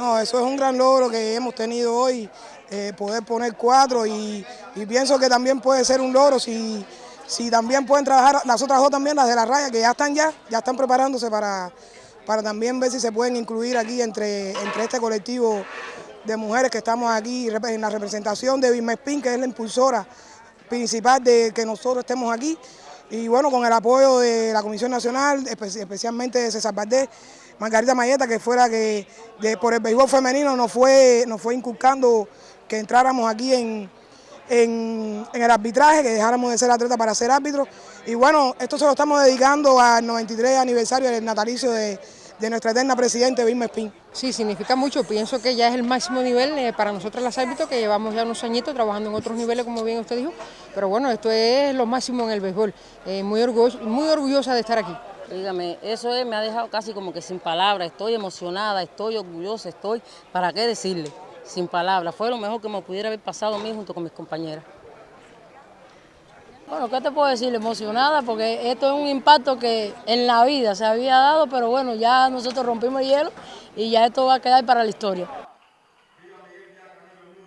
No, eso es un gran logro que hemos tenido hoy, eh, poder poner cuatro y, pienso que también puede ser un logro si, si también pueden trabajar las otras dos también, las de la raya, que ya están ya, ya están preparándose para, para también ver si se pueden incluir aquí entre, entre este colectivo de mujeres que estamos aquí en la representación de Spin, que es la impulsora principal de que nosotros estemos aquí. Y bueno, con el apoyo de la Comisión Nacional, especialmente de César Valdés, Margarita Mayeta, que fuera que por el béisbol femenino nos fue, nos fue inculcando que entráramos aquí en, en, el arbitraje, que dejáramos de ser atletas para ser árbitros. Y bueno, esto se lo estamos dedicando al 93 aniversario del natalicio de, de nuestra eterna presidente Vilma Espín. Sí, significa mucho. Pienso que ya es el máximo nivel eh, para nosotros las árbitros, que llevamos ya unos añitos trabajando en otros niveles, como bien usted dijo. Pero bueno, esto es lo máximo en el béisbol. Eh, muy, muy orgullosa de estar aquí. Dígame, eso me ha dejado casi como que sin palabras. Estoy emocionada, estoy orgullosa, estoy, ¿para qué decirle? Sin palabras. Fue lo mejor que me pudiera haber pasado a mí junto con mis compañeras. Bueno, ¿qué te puedo decir? Emocionada porque esto es un impacto que en la vida se había dado, pero bueno, ya nosotros rompimos el hielo y ya esto va a quedar para la historia.